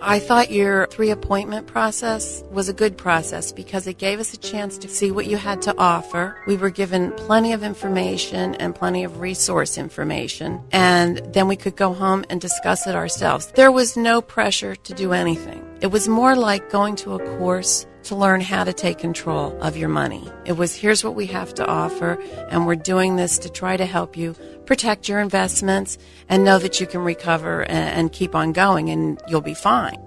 I thought your three appointment process was a good process because it gave us a chance to see what you had to offer. We were given plenty of information and plenty of resource information, and then we could go home and discuss it ourselves. There was no pressure to do anything. It was more like going to a course to learn how to take control of your money. It was here's what we have to offer, and we're doing this to try to help you protect your investments and know that you can recover and, and keep on going and you'll be fine.